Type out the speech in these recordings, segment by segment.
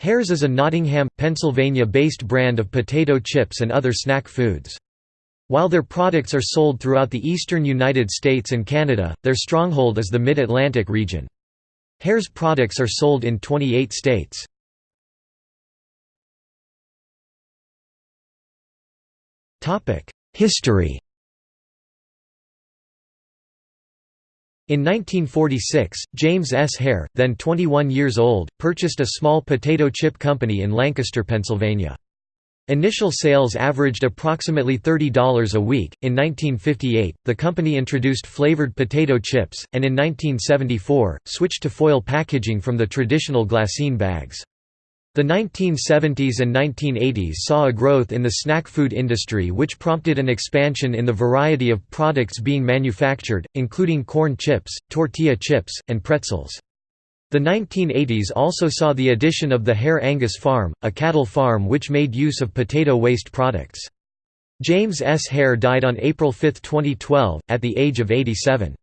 Herr's is a Nottingham, Pennsylvania-based brand of potato chips and other snack foods. While their products are sold throughout the eastern United States and Canada, their stronghold is the Mid-Atlantic region. Herr's products are sold in 28 states. History In 1946, James S. Herr, then 21 years old, purchased a small potato chip company in Lancaster, Pennsylvania. Initial sales averaged approximately $30 a week. In 1958, the company introduced flavored potato chips, and in 1974, switched to foil packaging from the traditional glassine bags. The 1970s and 1980s saw a growth in the snack food industry which prompted an expansion in the variety of products being manufactured, including corn chips, tortilla chips, and pretzels. The 1980s also saw the addition of the Herr Angus Farm, a cattle farm which made use of potato waste products. James S. Herr died on April 5, 2012, at the age of 87.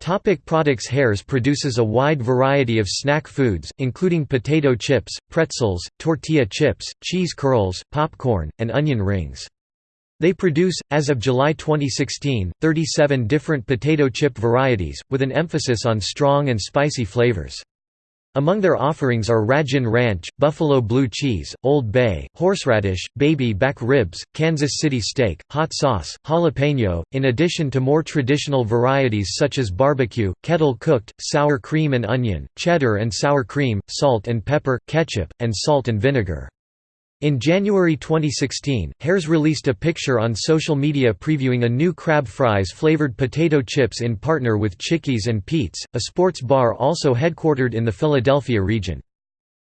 Topic products Herr's produces a wide variety of snack foods, including potato chips, pretzels, tortilla chips, cheese curls, popcorn, and onion rings. They produce, as of July 2016, 37 different potato chip varieties, with an emphasis on strong and spicy flavors. Among their offerings are Ragin' Ranch, Buffalo Blue Cheese, Old Bay, Horseradish, Baby Back Ribs, Kansas City Steak, Hot Sauce, Jalapeno, in addition to more traditional varieties such as barbecue, kettle cooked, sour cream and onion, cheddar and sour cream, salt and pepper, ketchup, and salt and vinegar. In January 2016, Herr's released a picture on social media previewing a new crab fries flavored potato chips in partner with Chickies and Pete's, a sports bar also headquartered in the Philadelphia region.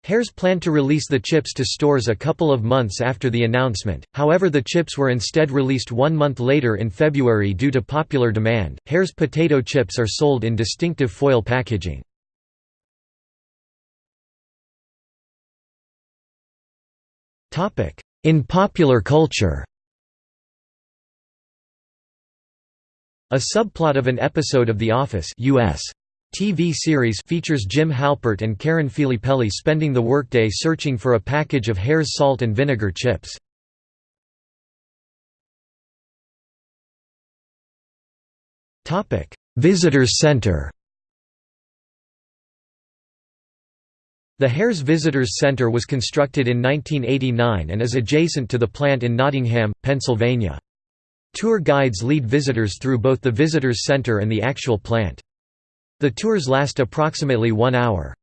Herr's planned to release the chips to stores a couple of months after the announcement, however, the chips were instead released one month later in February due to popular demand. Herr's potato chips are sold in distinctive foil packaging. In popular culture. A subplot of an episode of The Office US TV series features Jim Halpert and Karen Filippelli spending the workday searching for a package of Herr's salt and vinegar chips. Visitors Center The Herr's Visitors Center was constructed in 1989 and is adjacent to the plant in Nottingham, Pennsylvania. Tour guides lead visitors through both the Visitors Center and the actual plant. The tours last approximately one hour.